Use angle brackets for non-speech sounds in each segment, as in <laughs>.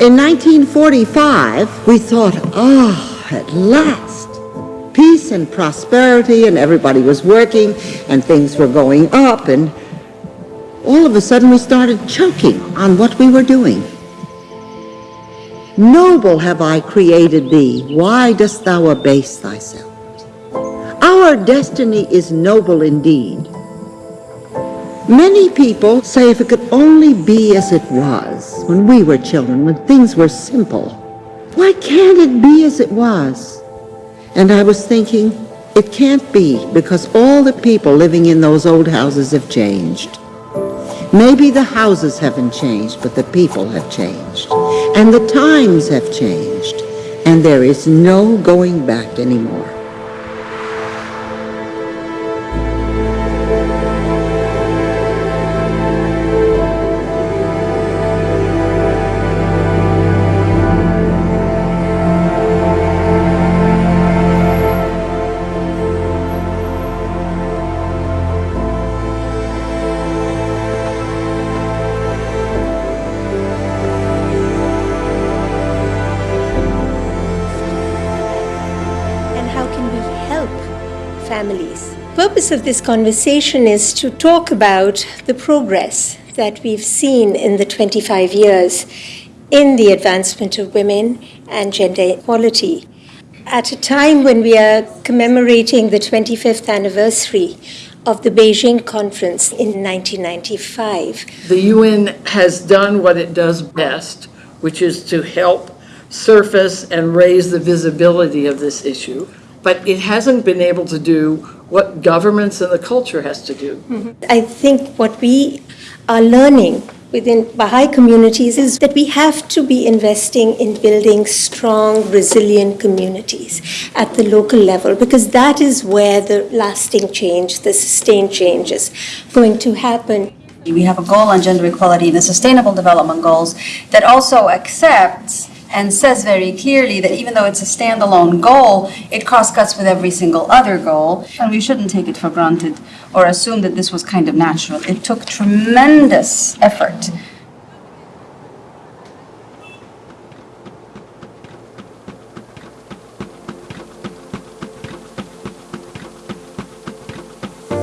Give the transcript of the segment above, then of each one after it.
In 1945, we thought, ah, oh, at last, peace and prosperity, and everybody was working, and things were going up, and all of a sudden we started choking on what we were doing. Noble have I created thee, why dost thou abase thyself? Our destiny is noble indeed. Many people say if it could only be as it was when we were children, when things were simple. Why can't it be as it was? And I was thinking, it can't be because all the people living in those old houses have changed. Maybe the houses haven't changed, but the people have changed. And the times have changed. And there is no going back anymore. Purpose of this conversation is to talk about the progress that we've seen in the 25 years in the advancement of women and gender equality. At a time when we are commemorating the 25th anniversary of the Beijing Conference in 1995. The UN has done what it does best, which is to help surface and raise the visibility of this issue, but it hasn't been able to do what governments and the culture has to do. Mm -hmm. I think what we are learning within Baha'i communities is that we have to be investing in building strong, resilient communities at the local level because that is where the lasting change, the sustained change is going to happen. We have a goal on gender equality in the Sustainable Development Goals that also accepts and says very clearly that even though it's a standalone goal, it cross cuts with every single other goal, and we shouldn't take it for granted or assume that this was kind of natural. It took tremendous effort.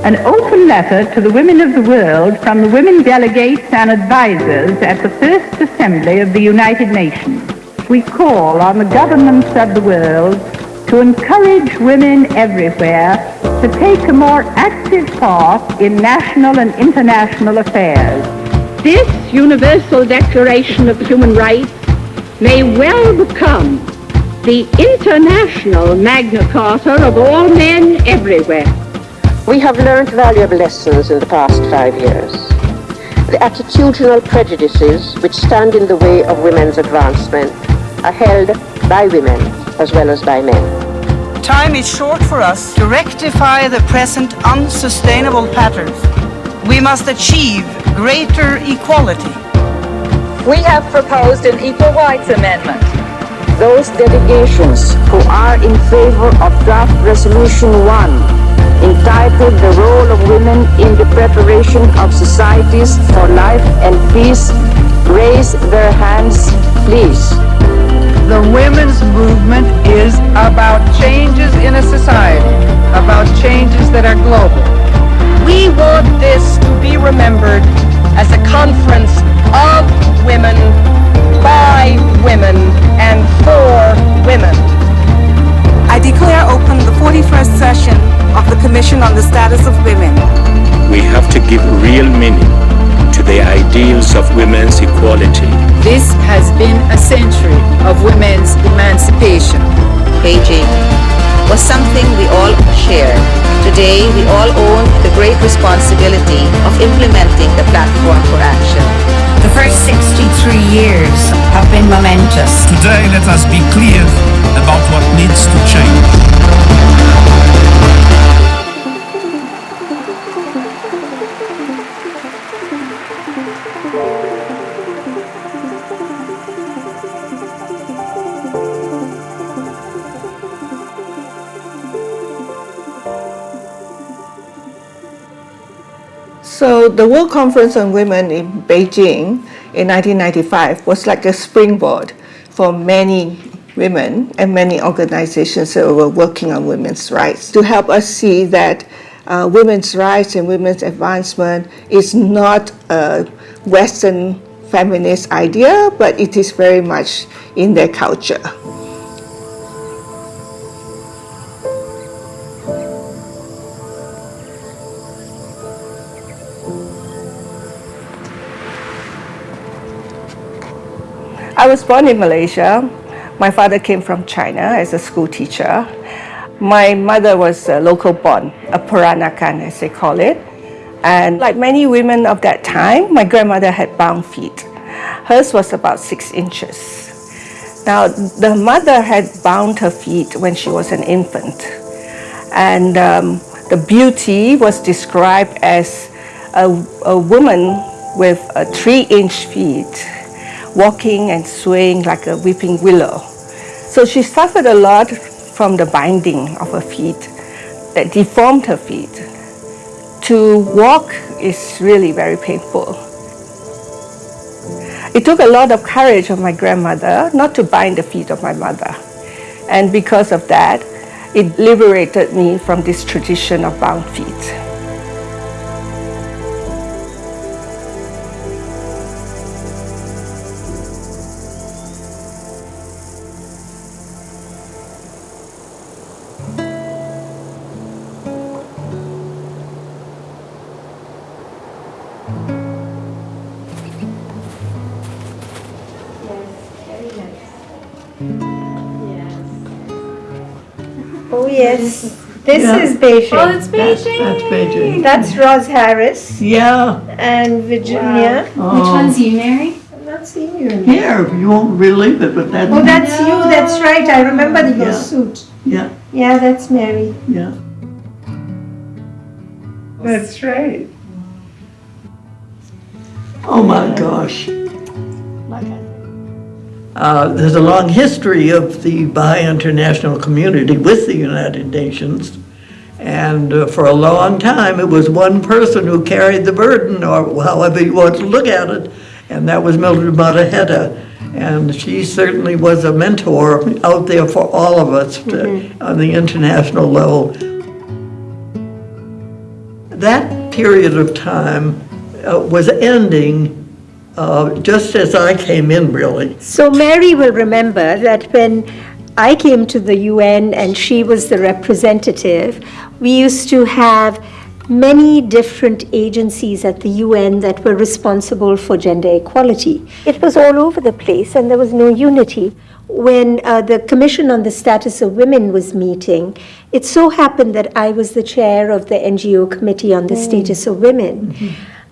An open letter to the women of the world from the women delegates and advisors at the First Assembly of the United Nations we call on the governments of the world to encourage women everywhere to take a more active part in national and international affairs. This Universal Declaration of Human Rights may well become the international Magna Carta of all men everywhere. We have learned valuable lessons in the past five years. The attitudinal prejudices which stand in the way of women's advancement are held by women as well as by men. Time is short for us to rectify the present unsustainable patterns. We must achieve greater equality. We have proposed an Equal Rights Amendment. Those delegations who are in favor of draft resolution 1 entitled The Role of Women in the Preparation of Societies for Life and Peace raise their hands, please. The women's movement is about changes in a society, about changes that are global. We want this to be remembered as a conference of women, by women, and for women. I declare open the 41st session of the Commission on the Status of Women. We have to give real meaning to the ideals of women's equality. This has been a century of women's emancipation. Beijing was something we all shared. Today, we all own the great responsibility of implementing the platform for action. The first 63 years have been momentous. Today, let us be clear about what needs to change. So the World Conference on Women in Beijing in 1995 was like a springboard for many women and many organizations that were working on women's rights to help us see that uh, women's rights and women's advancement is not a Western feminist idea, but it is very much in their culture. I was born in Malaysia. My father came from China as a school teacher. My mother was a local born, a Peranakan as they call it. And like many women of that time, my grandmother had bound feet. Hers was about six inches. Now, the mother had bound her feet when she was an infant. And um, the beauty was described as a, a woman with a three inch feet walking and swaying like a weeping willow. So she suffered a lot from the binding of her feet that deformed her feet. To walk is really very painful. It took a lot of courage of my grandmother not to bind the feet of my mother. And because of that, it liberated me from this tradition of bound feet. This Yeah. is Beijing. Oh, it's Beijing. That's Beijing. That's Roz Harris. Yeah. And Virginia. Wow. Which one's you, Mary? I'm not seeing you. in Here, you won't believe it, but that. Oh, that's you, that's right. I remember your Yeah. suit. Yeah, Yeah, that's Mary. yeah. That's right. Oh, my gosh. Uh, There's a long history of the Baha'i international community with the United Nations. And uh, for a long time, it was one person who carried the burden, or however you want to look at it, and that was Mildred Mottahedeh. And she certainly was a mentor out there for all of us to- on the international level. That period of time uh, was ending uh, just as I came in, really. So Mary will remember that when I came to the UN and she was the representative, we used to have many different agencies at the UN that were responsible for gender equality. It was all over the place and there was no unity. When uh, the Commission on the Status of Women was meeting, it so happened that I was the chair of the NGO Committee on the Status of Women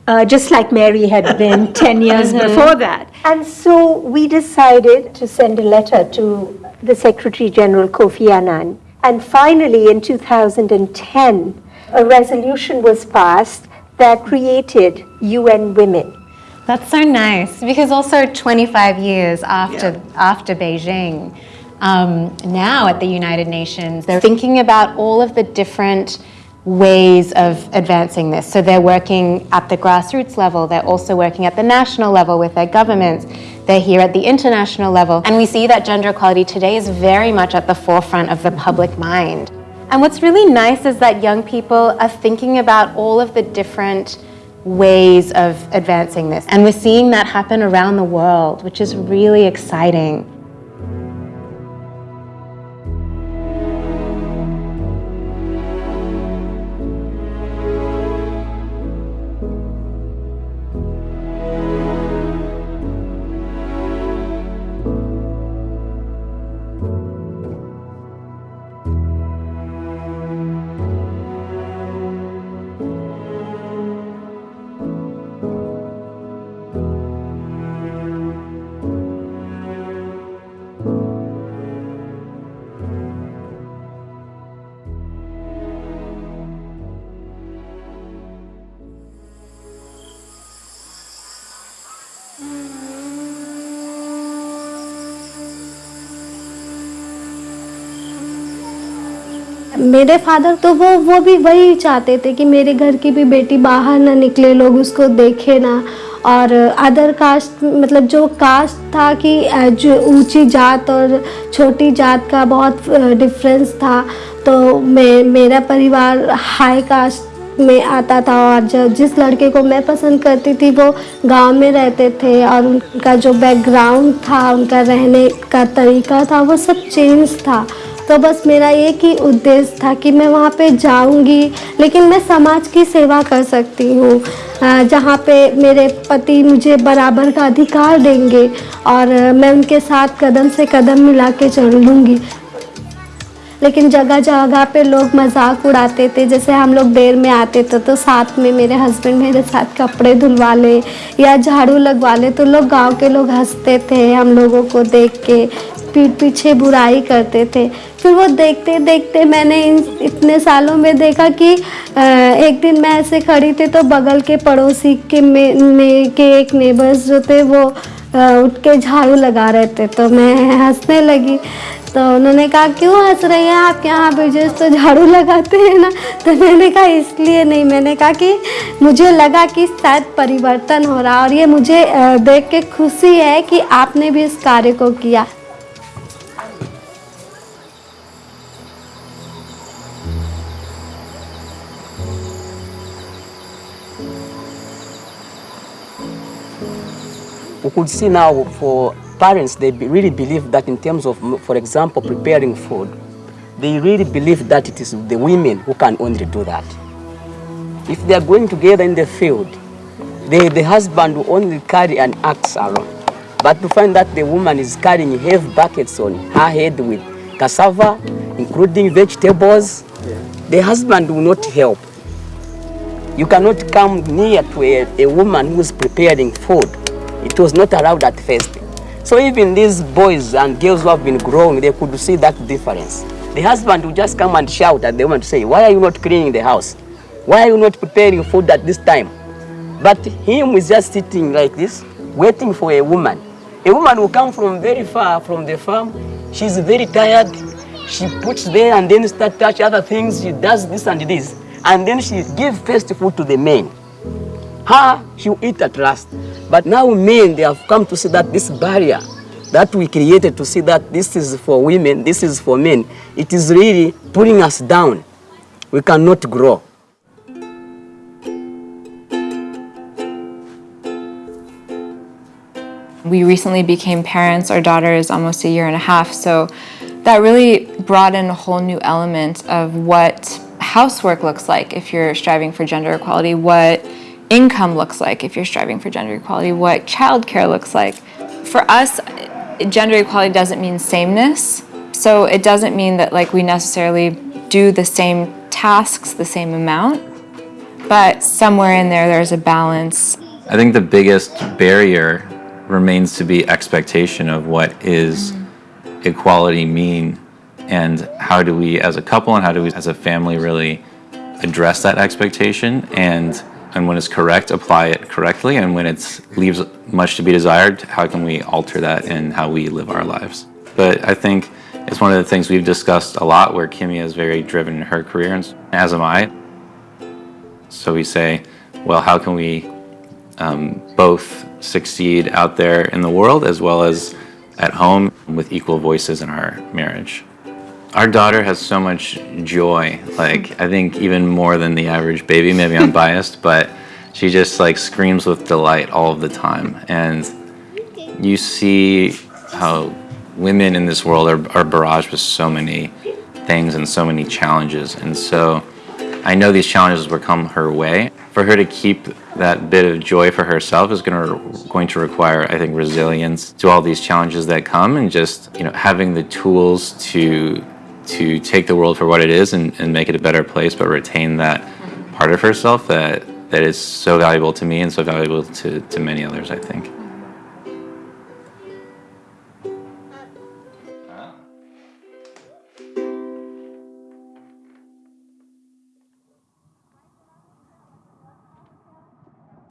uh, just like Mary had been <laughs> 10 years before that. And so we decided to send a letter to the Secretary General Kofi Annan. And finally, in 2010, a resolution was passed that created UN Women. That's so nice because also 25 years after after Beijing, um, now at the United Nations, they're thinking about all of the different ways of advancing this. So they're working at the grassroots level. They're also working at the national level with their governments. They're here at the international level. And we see that gender equality today is very much at the forefront of the public mind. And what's really nice is that young people are thinking about all of the different ways of advancing this. And we're seeing that happen around the world, which is really exciting. मेरे father तो वो वो भी वही चाहते थे कि मेरे घर की भी बेटी बाहर ना निकले, लोग उसको देखे ना। और अदर कास्ट मतलब जो कास्ट था कि जो ऊँची जात और छोटी जात का बहुत डिफरेंस था तो मैं, मेरा परिवार हाई कास्ट में आता था। और जब जिस लड़के को मैं पसंद करती थी, वो गाँव में रहते थे और उनका जो बैकग्राउंड था, उनका रहने का तरीका था, वो सब चेंज था। तो बस मेरा एक ही उद्देश्य था कि मैं वहाँ पे जाऊँगी, लेकिन मैं समाज की सेवा कर सकती हूँ जहाँ पे मेरे पति मुझे बराबर का अधिकार देंगे और मैं उनके साथ कदम से कदम मिला के चल लूँगी लेकिन जगह जगह पे लोग मज़ाक उड़ाते थे, जैसे हम लोग देर में आते थे तो साथ में मेरे हस्बैंड मेरे साथ कपड़े धुलवा ले या झाड़ू लगवा ले तो लोग गाँव के लोग हँसते थे हम लोगों को देख के। पीठ पीछे बुराई करते थे। फिर वो देखते देखते मैंने इन इतने सालों में देखा कि एक दिन मैं ऐसे खड़ी थी तो बगल के पड़ोसी के में, में के एक नेबर्स जो थे वो उठ के झाड़ू लगा रहे थे। तो मैं हंसने लगी। तो उन्होंने कहा क्यों हंस रही हैं? आप यहाँ पे तो झाड़ू लगाते हैं ना? तो मैंने कहा इसलिए नहीं। मैंने कहा कि मुझे लगा कि शायद परिवर्तन हो रहा और ये मुझे देख के खुशी है कि आपने भी इस कार्य को किया। We could see now for parents, they really believe that in terms of, for example, preparing food, they really believe that it is the women who can only do that. If they are going together in the field, the, the husband will only carry an axe around. But to find that the woman is carrying heavy buckets on her head with cassava, including vegetables, the husband will not help. You cannot come near to a, a woman who is preparing food. It was not allowed at first. So even these boys and girls who have been growing, they could see that difference. The husband would just come and shout at the woman to say, why are you not cleaning the house? Why are you not preparing food at this time? But him is just sitting like this, waiting for a woman. A woman will come from very far from the farm. She's very tired. She puts there and then start touch other things. She does this and this. And then she give first food to the men. Her, she'll eat at last. But now men, they have come to see that this barrier that we created to see that this is for women, this is for men, it is really pulling us down. We cannot grow. We recently became parents. Our daughter is almost a year and a half, so that really brought in a whole new element of what housework looks like if you're striving for gender equality, what income looks like if you're striving for gender equality, what childcare looks like. For us, gender equality doesn't mean sameness, so it doesn't mean that like we necessarily do the same tasks the same amount, but somewhere in there there's a balance. I think the biggest barrier remains to be expectation of what is mm-hmm. equality mean and how do we as a couple and how do we as a family really address that expectation. And and when it's correct apply it correctly and when it leaves much to be desired how can we alter that in how we live our lives but i think it's one of the things we've discussed a lot where kimmy is very driven in her career and as am i so we say well how can we um, both succeed out there in the world as well as at home with equal voices in our marriage. Our daughter has so much joy, like I think even more than the average baby, maybe I'm biased, but she just like screams with delight all of the time. And you see how women in this world are, are barraged with so many things and so many challenges. And so I know these challenges will come her way. For her to keep that bit of joy for herself is to going to require, I think, resilience to all these challenges that come, and just you know having the tools to to take the world for what it is and, and make it a better place, but retain that part of herself that that is so valuable to me and so valuable to, to many others. I think.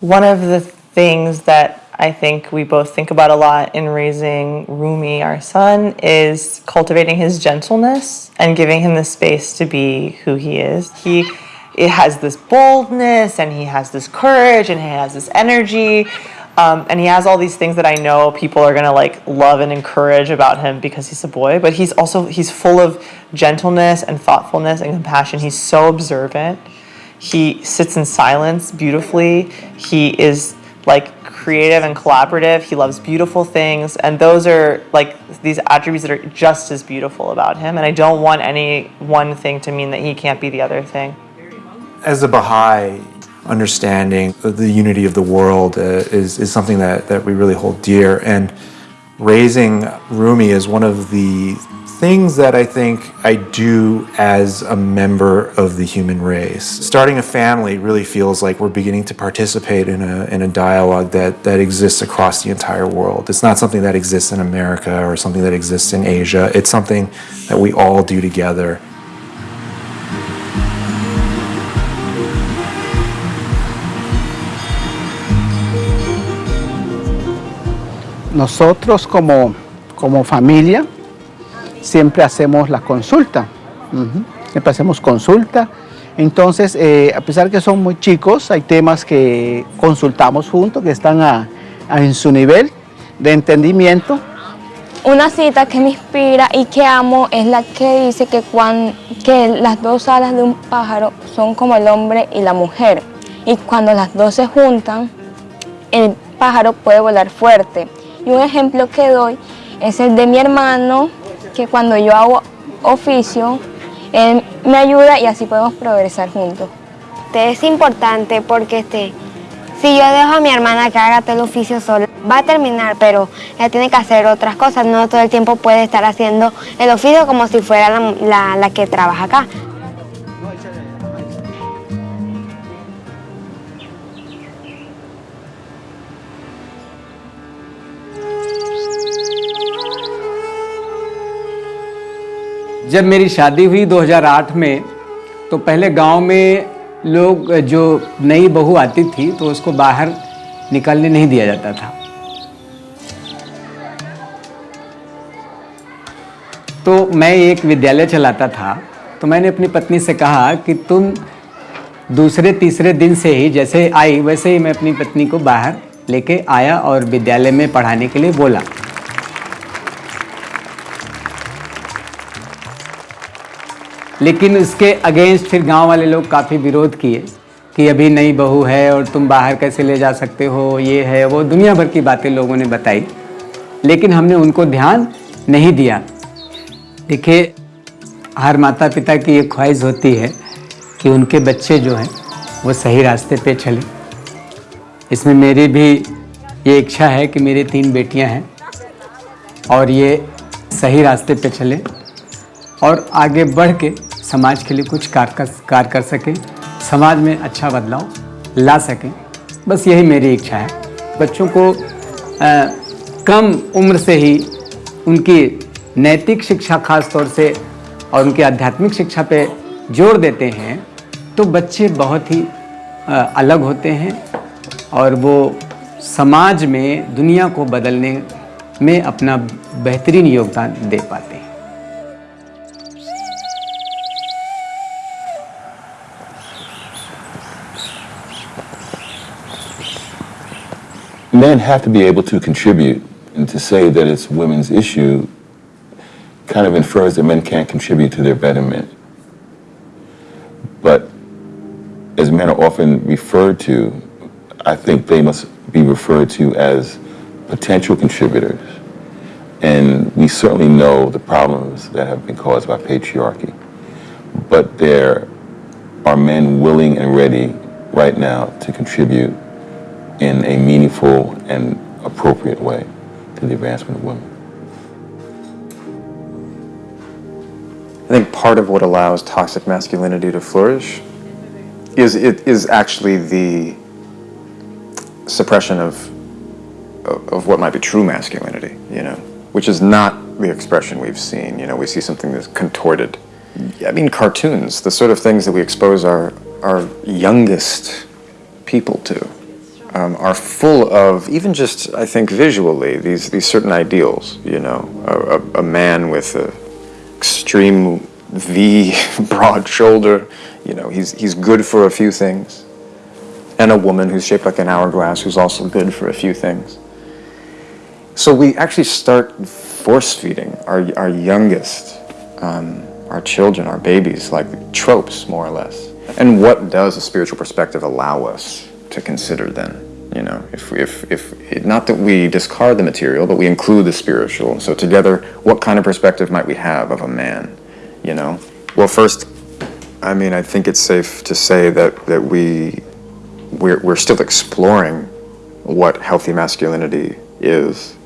One of the things that I think we both think about a lot in raising Rumi, our son, is cultivating his gentleness and giving him the space to be who he is. He it has this boldness and he has this courage and he has this energy, Um, and he has all these things that I know people are gonna like love and encourage about him because he's a boy. But he's also he's full of gentleness and thoughtfulness and compassion. He's so observant. He sits in silence beautifully. He is like creative and collaborative. He loves beautiful things, and those are like these attributes that are just as beautiful about him. And I don't want any one thing to mean that he can't be the other thing. As a Baha'i, understanding the unity of the world uh, is, is something that, that we really hold dear. And raising Rumi is one of the things that I think I do as a member of the human race. Starting a family really feels like we're beginning to participate in a, in a dialogue that, that exists across the entire world. It's not something that exists in America or something that exists in Asia. It's something that we all do together. Nosotros como, como familia siempre hacemos la consulta, siempre hacemos consulta. Entonces, eh, a pesar que son muy chicos, hay temas que consultamos juntos, que están en su nivel de entendimiento. Una cita que me inspira y que amo es la que dice que, que las dos alas de un pájaro son como el hombre y la mujer. Y cuando las dos se juntan, el pájaro puede volar fuerte. Y un ejemplo que doy es el de mi hermano, que cuando yo hago oficio, él me ayuda y así podemos progresar juntos. Es importante porque este, si yo dejo a mi hermana que haga todo el oficio sola, va a terminar, pero ella tiene que hacer otras cosas. No todo el tiempo puede estar haciendo el oficio como si fuera la- la que trabaja acá. जब मेरी शादी हुई 2008 में तो पहले गाँव में लोग, जो नई बहू आती थी तो उसको बाहर निकलने नहीं दिया जाता था। तो मैं एक विद्यालय चलाता था तो मैंने अपनी पत्नी से कहा कि तुम दूसरे तीसरे दिन से ही, जैसे आई, वैसे ही मैं अपनी पत्नी को बाहर लेके आया और विद्यालय में पढ़ाने के लिए बोला। लेकिन उसके अगेंस्ट फिर गाँव वाले लोग काफ़ी विरोध किए कि अभी नई बहू है और तुम बाहर कैसे ले जा सकते हो, ये है, वो दुनिया भर की बातें लोगों ने बताई। लेकिन हमने उनको ध्यान नहीं दिया। देखिए, हर माता पिता की एक ख्वाहिश होती है कि उनके बच्चे जो हैं, वो सही रास्ते पे चले। इसमें मेरी भी ये इच्छा है कि मेरी तीन बेटियाँ हैं और ये सही रास्ते पे चले और आगे बढ़ के समाज के लिए कुछ कार कर कार कर सकें समाज में अच्छा बदलाव ला सकें। बस यही मेरी इच्छा है। बच्चों को अ, कम उम्र से ही उनकी नैतिक शिक्षा खास तौर से और उनकी आध्यात्मिक शिक्षा पे ज़ोर देते हैं तो बच्चे बहुत ही अ, अलग होते हैं और वो समाज में दुनिया को बदलने में अपना बेहतरीन योगदान दे पाते हैं। Men have to be able to contribute, and to say that it's women's issue kind of infers that men can't contribute to their betterment. But as men are often referred to, I think they must be referred to as potential contributors. And we certainly know the problems that have been caused by patriarchy. But there are men willing and ready right now to contribute in a meaningful and appropriate way to the advancement of women. I think part of what allows toxic masculinity to flourish is it is actually the suppression of of what might be true masculinity, you know, which is not the expression we've seen. You know, we see something that's contorted. I mean, cartoons, the sort of things that we expose our our youngest people to, um, are full of even just I think visually these these certain ideals. You know, a, a, a man with a extreme V, <laughs> broad shoulder. You know, he's he's good for a few things, and a woman who's shaped like an hourglass who's also good for a few things. So we actually start force feeding our, our youngest, um, our children, our babies, like tropes, more or less. And what does a spiritual perspective allow us to consider then? You know, if, if, if, not that we discard the material, but we include the spiritual. So together, what kind of perspective might we have of a man, you know? Well, first, I mean, I think it's safe to say that, that we, we're, we're still exploring what healthy masculinity is.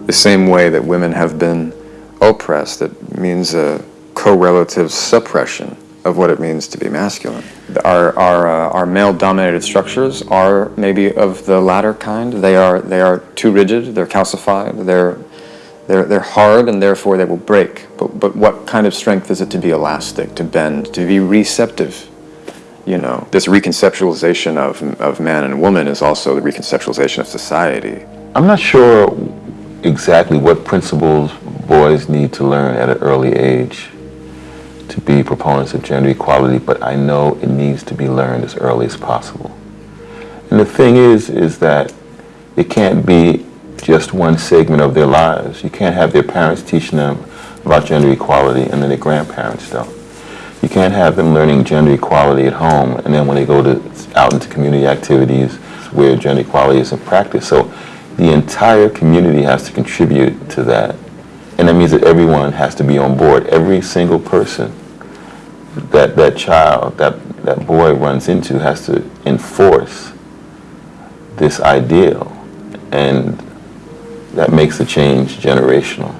The same way that women have been oppressed, that means a correlative suppression of what it means to be masculine. Our, our, uh, our male-dominated structures are maybe of the latter kind. They are, they are too rigid, they're calcified, they're, they're, they're hard, and therefore they will break. But, but what kind of strength is it to be elastic, to bend, to be receptive? You know, this reconceptualization of, of man and woman is also the reconceptualization of society. I'm not sure exactly what principles boys need to learn at an early age to be proponents of gender equality, but I know it needs to be learned as early as possible. And the thing is, is that it can't be just one segment of their lives. You can't have their parents teaching them about gender equality and then their grandparents don't. You can't have them learning gender equality at home and then when they go to out into community activities where gender equality is in practice. So the entire community has to contribute to that. And that means that everyone has to be on board. Every single person that that child, that, that boy runs into has to enforce this ideal. And that makes the change generational.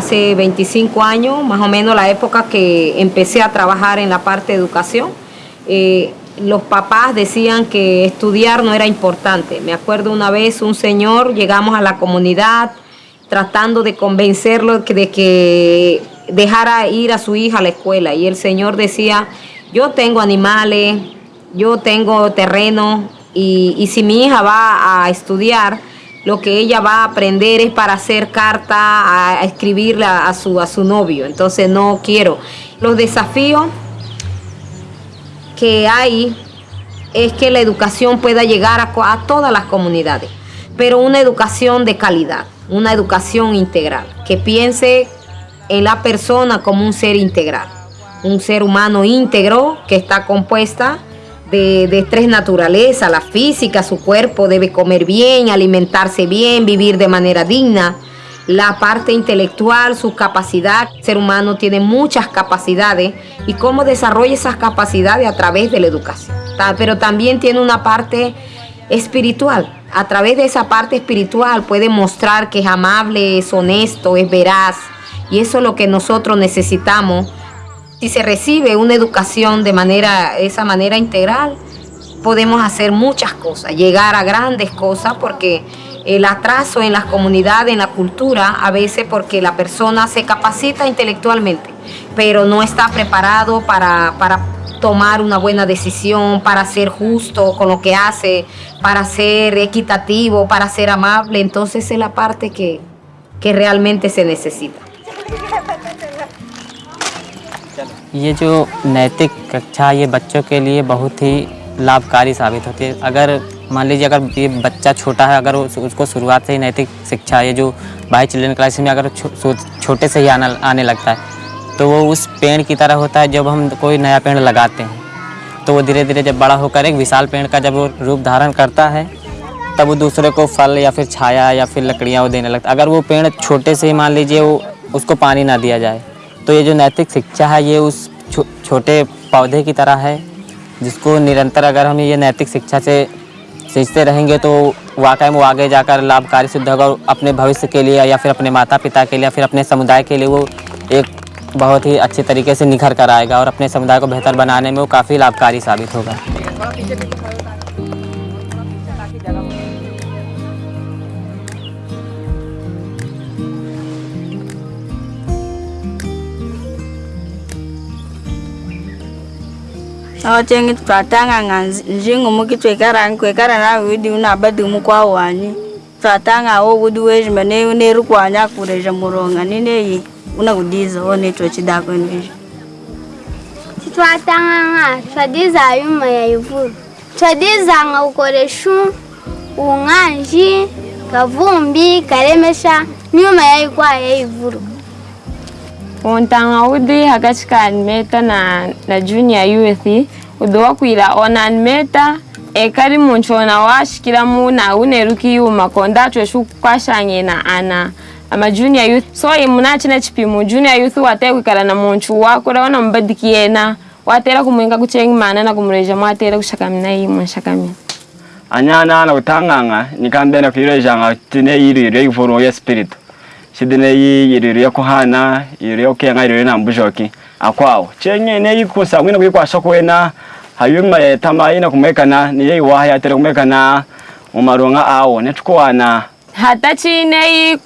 Hace 25 años, más o menos la época que empecé a trabajar en la parte de educación, eh, los papás decían que estudiar no era importante. Me acuerdo una vez un señor, llegamos a la comunidad tratando de convencerlo de que dejara ir a su hija a la escuela y el señor decía, yo tengo animales, yo tengo terreno y, y si mi hija va a estudiar, lo que ella va a aprender es para hacer carta, a, escribirle a, su, a su novio. Entonces no quiero. Los desafíos que hay es que la educación pueda llegar a, a todas las comunidades, pero una educación de calidad, una educación integral, que piense en la persona como un ser integral, un ser humano íntegro que está compuesta de, tres naturalezas, la física, su cuerpo debe comer bien, alimentarse bien, vivir de manera digna. La parte intelectual, su capacidad, el ser humano tiene muchas capacidades y cómo desarrolla esas capacidades a través de la educación. Pero también tiene una parte espiritual. A través de esa parte espiritual puede mostrar que es amable, es honesto, es veraz. Y eso es lo que nosotros necesitamos si se recibe una educación de manera, esa manera integral, podemos hacer muchas cosas, llegar a grandes cosas, porque el atraso en las comunidades, en la cultura, a veces porque la persona se capacita intelectualmente, pero no está preparado para, para tomar una buena decisión, para ser justo con lo que hace, para ser equitativo, para ser amable. Entonces es la parte que, que realmente se necesita. <laughs> ये जो नैतिक कक्षा ये बच्चों के लिए बहुत ही लाभकारी साबित होती है। अगर मान लीजिए अगर ये बच्चा छोटा है अगर उस, उसको शुरुआत से ही नैतिक शिक्षा ये जो बाई चिल्ड्रेन क्लास में अगर छो, छोटे से ही आना आने लगता है तो वो उस पेड़ की तरह होता है जब हम कोई नया पेड़ लगाते हैं। तो वो धीरे धीरे जब बड़ा होकर एक विशाल पेड़ का जब वो रूप धारण करता है तब वो दूसरे को फल या फिर छाया या फिर लकड़ियाँ वो देने लगता अगर वो पेड़ छोटे से ही मान लीजिए वो उसको पानी ना दिया जाए तो ये जो नैतिक शिक्षा है ये उस छो, छोटे पौधे की तरह है जिसको निरंतर अगर हम ये नैतिक शिक्षा से सींचते रहेंगे तो वाकई में आगे जाकर लाभकारी सिद्ध होगा और अपने भविष्य के लिए या फिर अपने माता पिता के लिए या फिर अपने समुदाय के लिए वो एक बहुत ही अच्छे तरीके से निखर कर आएगा और अपने समुदाय को बेहतर बनाने में वो काफ़ी लाभकारी साबित होगा। awatenge twatanga njingumuki twekarani kwekarana wudi unabadi mukwawani. Twatanga wo wudi wejima neri kwanya kureja muronga nineyi unakudiza wo netwo chidako neji titwatanganga twadiza ayuma ya ivulu twadizanga ukoreshu ung'anji kavumbi karemesha nyuma yaikwa ya ivulu wontanga udi hakati ka animeta na, na junior youth. Udi wakwira ona animeta ekali munthu ona waashikiramu na uneruki yuma konda athu exu kwashang'ena ana ama junior youth. So imuna acina cipimu junior youth watee kwikala na munthu wakula ona mubadikiyena watera kumuinga kucengi mana na kumurejamu atera kuxakamina yimwe nxakamina anyana na kutang'ang'a nikambena kuirejanga tine yiri ryeivoro ya spiritu shidineyi yiriri yakuhana yiriri yakukenga yiriri nambujoki. Akwawo chenye yikusa mwina kuikwasha kuwena hayuma yetama ina kumwekana niyeiwaha yatere kumwekana mumaronga awo netikuwana hata chineyi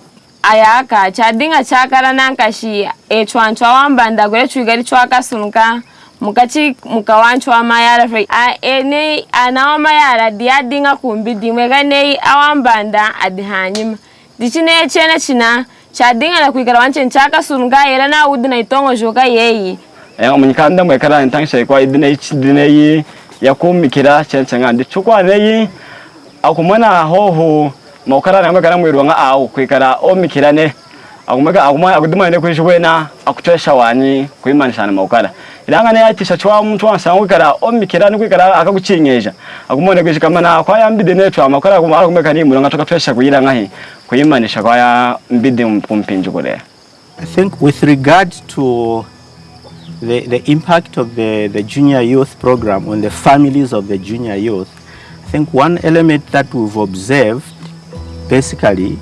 ayaka chadinga chakara nankashi echwanchwa wambanda kure chwigari chwakasunka mukati mukawanchwa wamayara fe ene ana wamayara diyadinga kumbi dimwe kanei awambanda adihanyima dicineya cene cina cadinga na kuikala wanche nchaka surunga era na udi na itongo joka yeyi. Enga munyikanda mwekala entang shekwa idine ichidineyi yakumikira cencanga ndi cukwaneyi akumona hoho maukara na mwekala mwirwanga au kuikala omikirane. Akumweka akumwa akudumane kuishwena akuchesha wanyi kuimanishana maukara. Ilanga ne yatisha chwa mtu wansa kwikara omikira ni kwikara akakuchinyeja akumone kwishikama kwa ya mbide ne ni kuimanisha kwa ya mbide I think with regard to the, the impact of the, the junior youth program on the families of the junior youth, I think one element that we've observed basically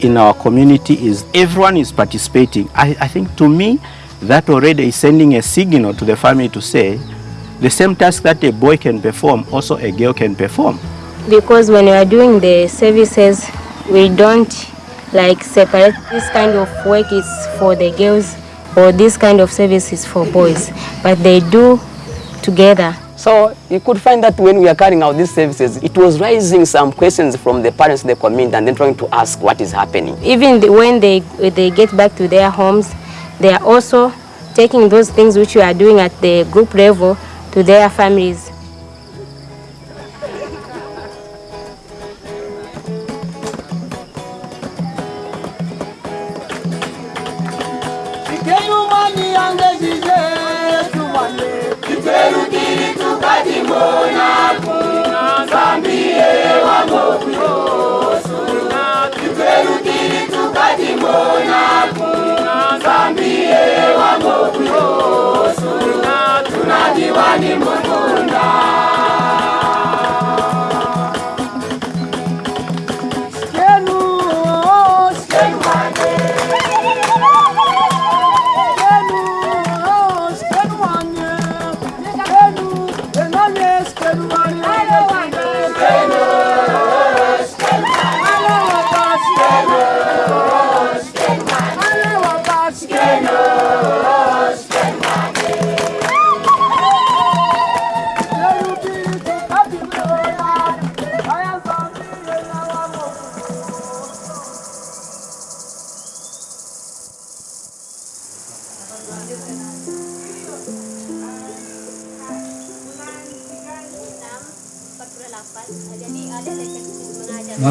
in our community is everyone is participating. I, I think to me that already is sending a signal to the family to say the same task that a boy can perform, also a girl can perform. because when we are doing the services we don't like separate this kind of work is for the girls or this kind of service is for boys but they do together So you could find that when we are carrying out these services, it was raising some questions from the parents in the community and then trying to ask what is happening. even the, when they they get back to their homes they are also taking those things which we are doing at the group level to their families mwokozi Yesu, tunadiwa ni mutunda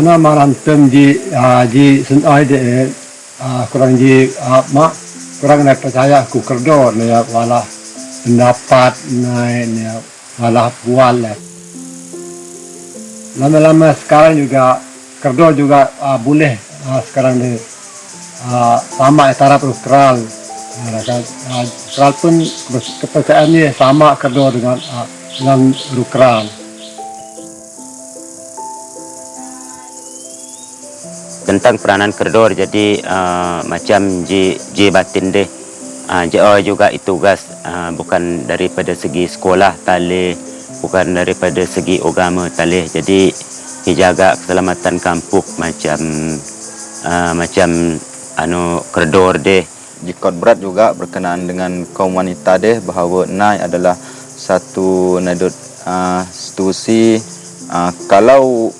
Mana marantem ji ah, ji sen ai de ah, kurang ji ah, mak kurang nak percaya aku kerdo ni ya wala pendapat ni ni wala bual lah. Lama-lama sekarang juga kerdo juga ah, boleh ah, sekarang ni ah, sama. Ah, kan, ah, neutral pun kepercayaan ni sama kerdo dengan ah, dengan neutral. Tentang peranan kerdor jadi uh, macam J, J batin deh. Uh, JO juga itu tugas uh, bukan daripada segi sekolah tali bukan daripada segi agama tali jadi dijaga keselamatan kampung macam uh, macam anu kerdor deh. Jikot berat juga berkenaan dengan kaum wanita deh bahawa NAI adalah satu nadut uh, institusi uh, kalau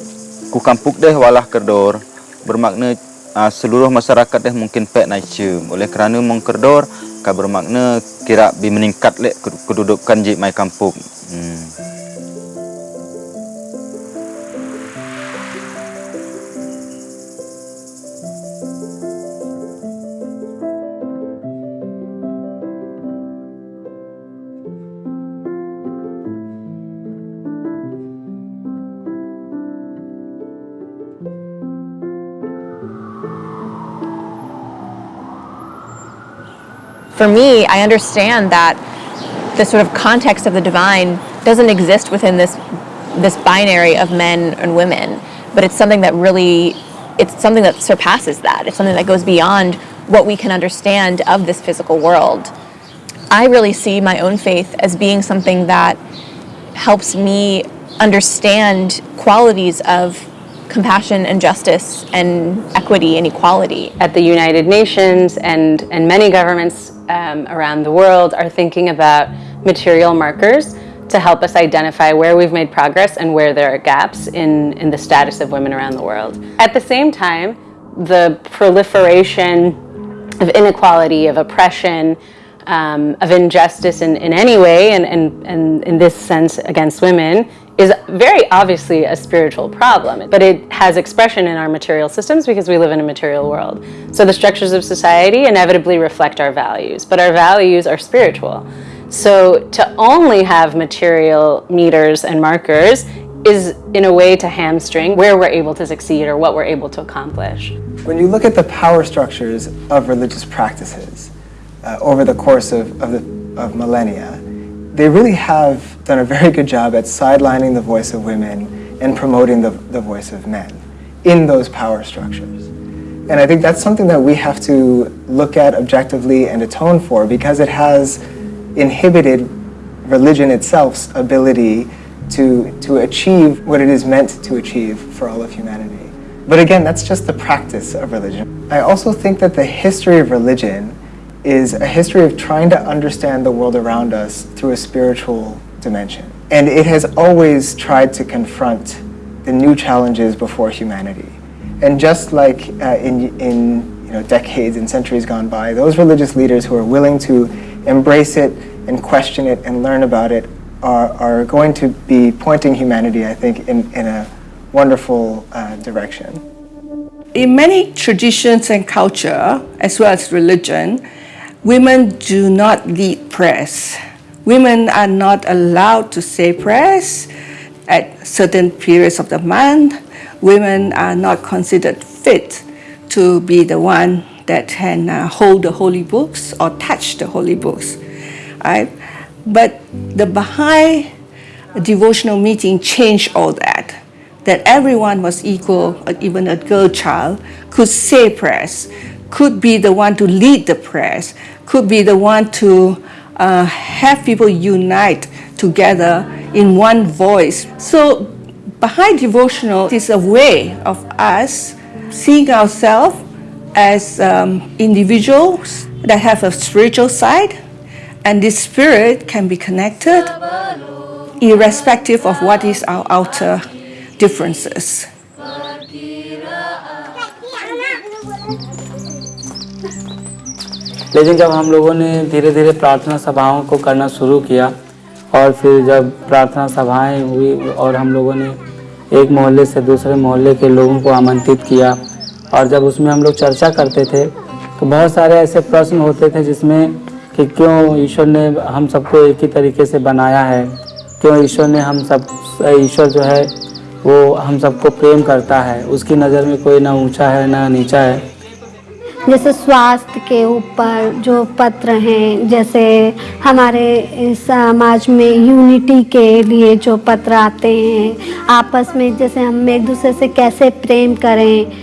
ku kampuk deh walah kerdor bermakna uh, seluruh masyarakat deh mungkin pek naik cium oleh kerana mong kerdor ka bermakna kira bi meningkat lek kedudukan jik mai kampung hmm. For me, I understand that the sort of context of the divine doesn't exist within this this binary of men and women, but it's something that really it's something that surpasses that. It's something that goes beyond what we can understand of this physical world. I really see my own faith as being something that helps me understand qualities of compassion and justice and equity and equality. At the United Nations and, and many governments um, around the world are thinking about material markers to help us identify where we've made progress and where there are gaps in, in the status of women around the world. At the same time, the proliferation of inequality, of oppression, um, of injustice in, in any way, and, and, and in this sense against women, is very obviously a spiritual problem, but it has expression in our material systems because we live in a material world. So the structures of society inevitably reflect our values, but our values are spiritual. So to only have material meters and markers is in a way to hamstring where we're able to succeed or what we're able to accomplish. When you look at the power structures of religious practices uh, over the course of, of, the, of millennia, they really have done a very good job at sidelining the voice of women and promoting the, the voice of men in those power structures. And I think that's something that we have to look at objectively and atone for because it has inhibited religion itself's ability to, to achieve what it is meant to achieve for all of humanity. But again, that's just the practice of religion. I also think that the history of religion is a history of trying to understand the world around us through a spiritual dimension. And it has always tried to confront the new challenges before humanity. And just like uh, in, in you know, decades and centuries gone by, those religious leaders who are willing to embrace it and question it and learn about it are, are going to be pointing humanity, I think, in, in a wonderful uh, direction. In many traditions and culture, as well as religion, Women do not lead prayers. Women are not allowed to say prayers at certain periods of the month. Women are not considered fit to be the one that can uh, hold the holy books or touch the holy books. Right? But the Baha'i devotional meeting changed all that. That everyone was equal, even a girl child could say prayers, could be the one to lead the press, could be the one to uh, have people unite together in one voice. So Baha'i devotional is a way of us seeing ourselves as um, individuals that have a spiritual side, and this spirit can be connected irrespective of what is our outer differences. लेकिन जब हम लोगों ने धीरे धीरे प्रार्थना सभाओं को करना शुरू किया और फिर जब प्रार्थना सभाएँ हुई और हम लोगों ने एक मोहल्ले से दूसरे मोहल्ले के लोगों को आमंत्रित किया और जब उसमें हम लोग चर्चा करते थे तो बहुत सारे ऐसे प्रश्न होते थे जिसमें कि क्यों ईश्वर ने हम सबको एक ही तरीके से बनाया है? क्यों ईश्वर ने हम सब, ईश्वर जो है, वो हम सबको प्रेम करता है? उसकी नज़र में कोई ना ऊँचा है, ना नीचा है। जैसे स्वास्थ्य के ऊपर जो पत्र हैं, जैसे हमारे समाज में यूनिटी के लिए जो पत्र आते हैं, आपस में जैसे हम एक दूसरे से कैसे प्रेम करें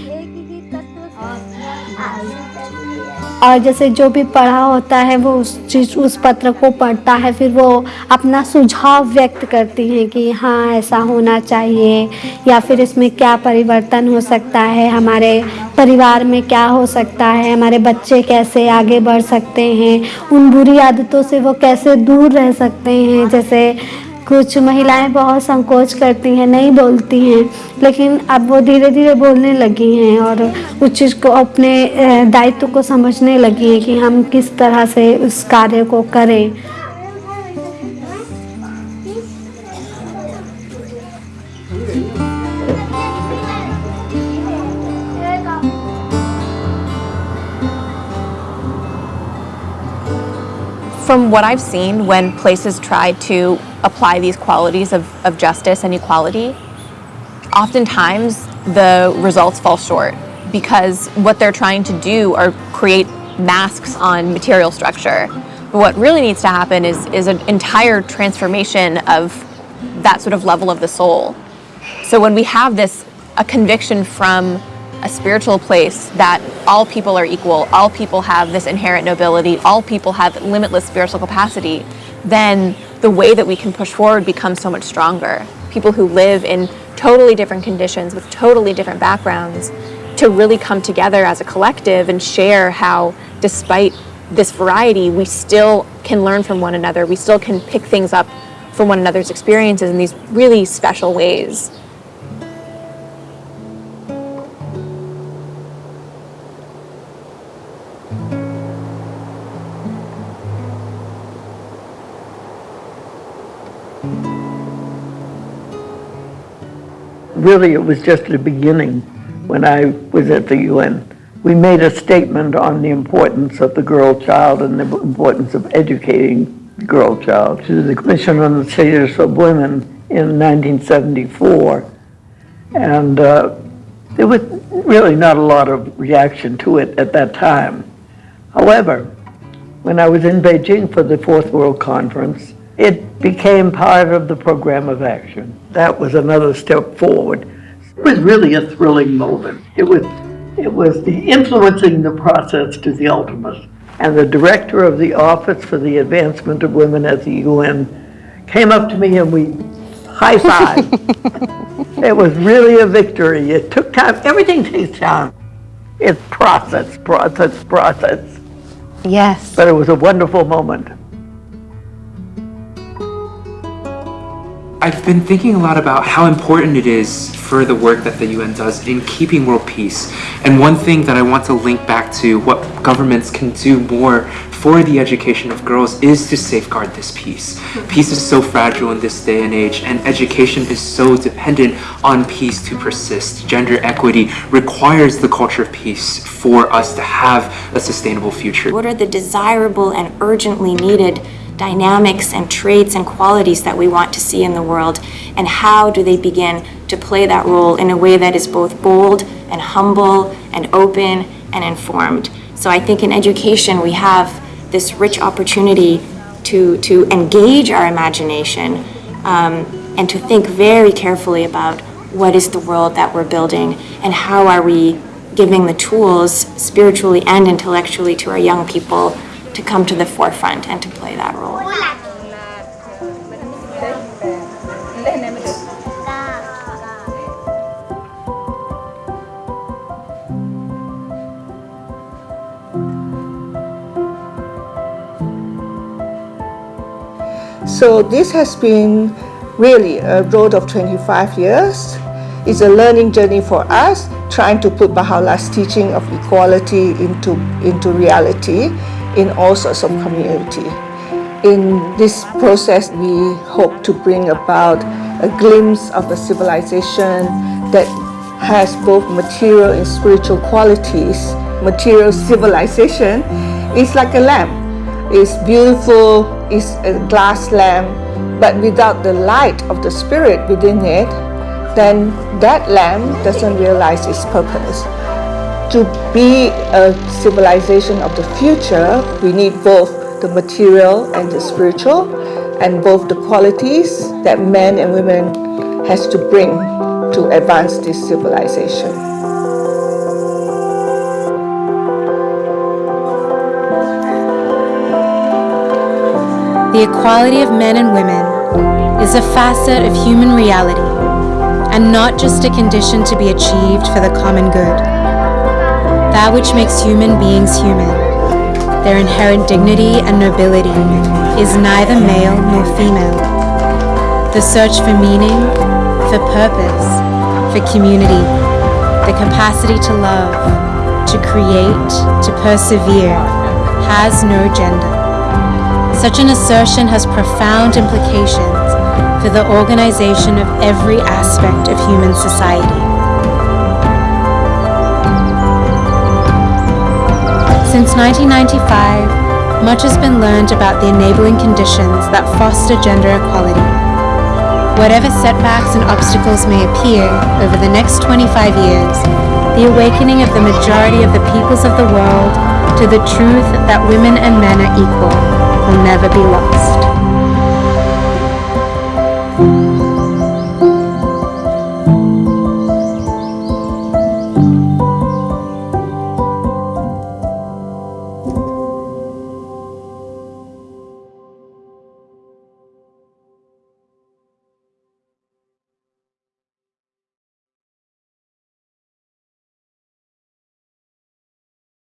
और जैसे जो भी पढ़ा होता है, वो उस चीज़, उस पत्र को पढ़ता है, फिर वो अपना सुझाव व्यक्त करती हैं कि हाँ ऐसा होना चाहिए। या फिर इसमें क्या परिवर्तन हो सकता है? हमारे परिवार में क्या हो सकता है? हमारे बच्चे कैसे आगे बढ़ सकते हैं? उन बुरी आदतों से वो कैसे दूर रह सकते हैं? जैसे कुछ महिलाएँ बहुत संकोच करती हैं, नहीं बोलती हैं, लेकिन अब वो धीरे धीरे बोलने लगी हैं और उस चीज़ को अपने दायित्व को समझने लगी हैं कि हम किस तरह से उस कार्य को करें। From what I've seen, when places try to apply these qualities of, of justice and equality, oftentimes the results fall short because what they're trying to do are create masks on material structure. But what really needs to happen is, is an entire transformation of that sort of level of the soul. So when we have this, a conviction from a spiritual place that all people are equal, all people have this inherent nobility, all people have limitless spiritual capacity, then the way that we can push forward becomes so much stronger. People who live in totally different conditions with totally different backgrounds to really come together as a collective and share how, despite this variety, we still can learn from one another. We still can pick things up from one another's experiences in these really special ways. Really it was just the beginning when I was at the UN. We made a statement on the importance of the girl child and the importance of educating the girl child to the Commission on the Status of Women in 1974. And uh, there was really not a lot of reaction to it at that time. However, when I was in Beijing for the Fourth World Conference, it became part of the program of action. That was another step forward. It was really a thrilling moment. It was, it was the influencing the process to the ultimate. And the director of the Office for the Advancement of Women at the UN came up to me and we high-fived. <laughs> it was really a victory. It took time. Everything takes time. It's process, process, process. Yes. But it was a wonderful moment. I've been thinking a lot about how important it is for the work that the UN does in keeping world peace. And one thing that I want to link back to what governments can do more for the education of girls is to safeguard this peace. Peace is so fragile in this day and age, and education is so dependent on peace to persist. Gender equity requires the culture of peace for us to have a sustainable future. What are the desirable and urgently needed dynamics and traits and qualities that we want to see in the world, and how do they begin to play that role in a way that is both bold and humble and open and informed. So I think in education we have this rich opportunity to, to engage our imagination um, and to think very carefully about what is the world that we're building and how are we giving the tools spiritually and intellectually to our young people to come to the forefront and to play that role. So this has been really a road of 25 years. It's a learning journey for us, trying to put Baha'u'llah's teaching of equality into, into reality in all sorts of community. In this process, we hope to bring about a glimpse of a civilization that has both material and spiritual qualities. Material civilization is like a lamp. It's beautiful, it's a glass lamp, but without the light of the spirit within it, then that lamp doesn't realize its purpose. To be a civilization of the future, we need both the material and the spiritual, and both the qualities that men and women has to bring to advance this civilization. The equality of men and women is a facet of human reality and not just a condition to be achieved for the common good. That which makes human beings human, their inherent dignity and nobility, is neither male nor female. The search for meaning, for purpose, for community, the capacity to love, to create, to persevere, has no gender. Such an assertion has profound implications for the organization of every aspect of human society. Since 1995, much has been learned about the enabling conditions that foster gender equality. Whatever setbacks and obstacles may appear over the next 25 years, the awakening of the majority of the peoples of the world to the truth that women and men are equal will never be lost.